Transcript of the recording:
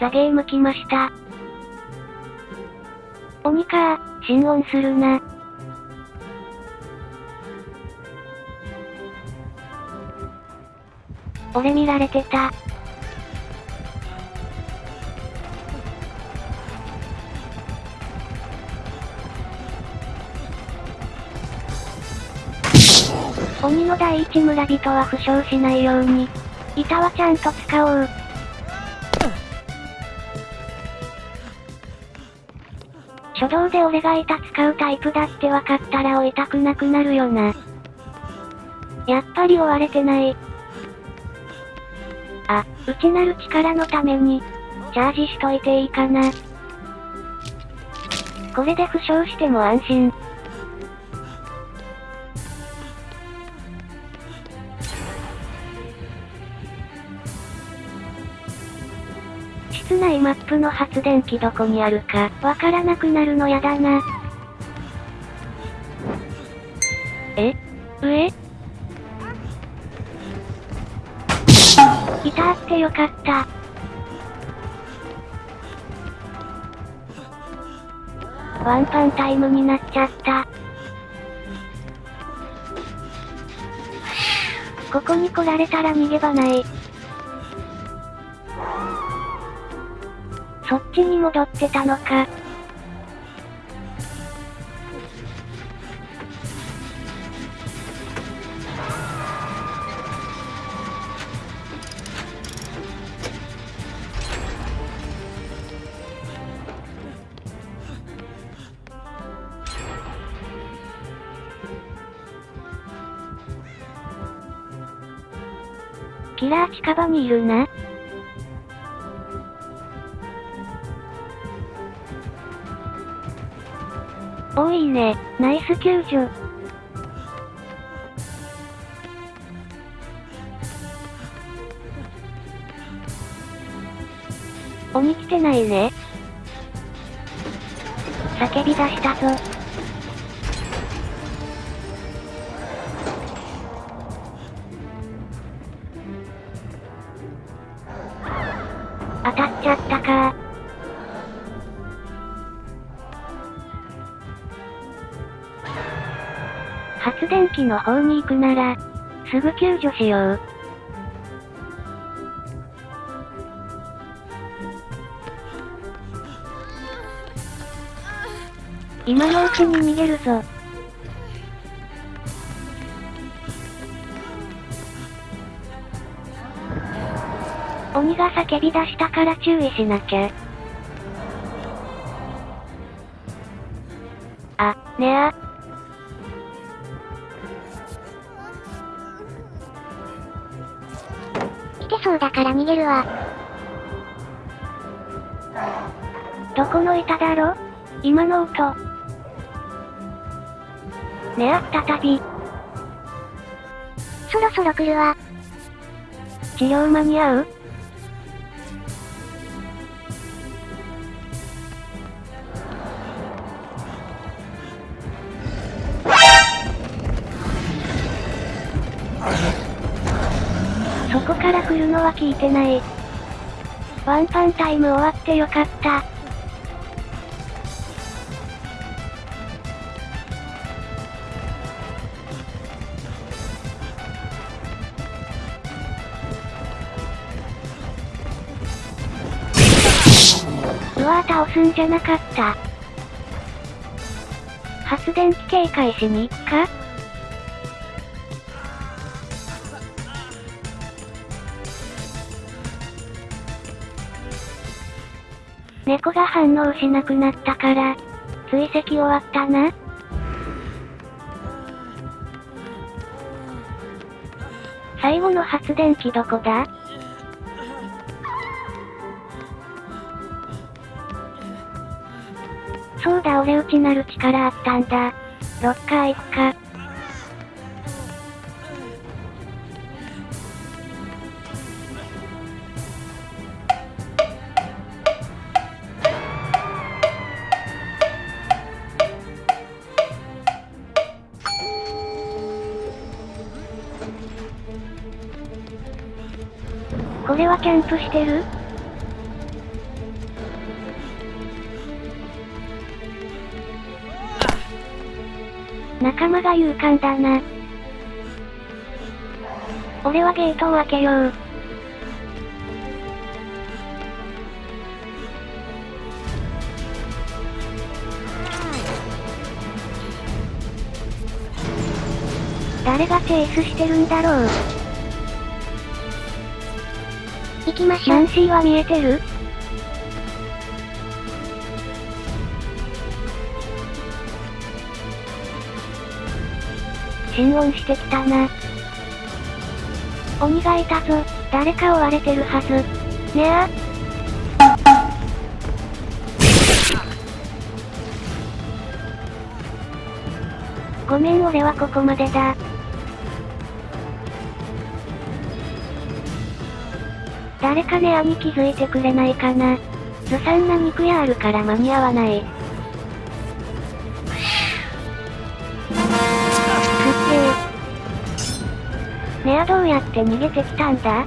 ザゲーム来ました。鬼かー、心音するな。俺見られてた。鬼の第一村人は負傷しないように。板はちゃんと使おう。初動で俺が板使うタイプだって分かったら追いたくなくなるよな。やっぱり追われてない。あ、内なる力のために、チャージしといていいかな。これで負傷しても安心。マップの発電機どこにあるか、わからなくなるのやだな。え？上？いたーってよかった。ワンパンタイムになっちゃった。ここに来られたら逃げ場ない。そっちに戻ってたのか。キラー近場にいるな。おいいね、ナイス救助。鬼来てないね。叫び出したぞ。当たっちゃったか発電機の方に行くなら、すぐ救助しよう。今のうちに逃げるぞ。鬼が叫び出したから注意しなきゃ。あ、ねあ。そうだから逃げるわ。どこの板だろ？今の音。ねあ、再び。そろそろ来るわ。治療間に合う？来るのは聞いてない。ワンパンタイム終わってよかった。うわー倒すんじゃなかった。発電機警戒しに行くか？猫が反応しなくなったから、追跡終わったな。最後の発電機どこだ？そうだ俺内なる力あったんだ。ロッカー行くか。これはキャンプしてる？仲間が勇敢だな。俺はゲートを開けよう。誰がチェイスしてるんだろう行きましょう。ナンシーは見えてる？心音してきたな。鬼がいたぞ。誰か追われてるはず。ねあ。ごめん俺はここまでだ。誰かネアに気づいてくれないかな。ずさんな肉屋あるから間に合わない。くっけー。ネアどうやって逃げてきたんだ？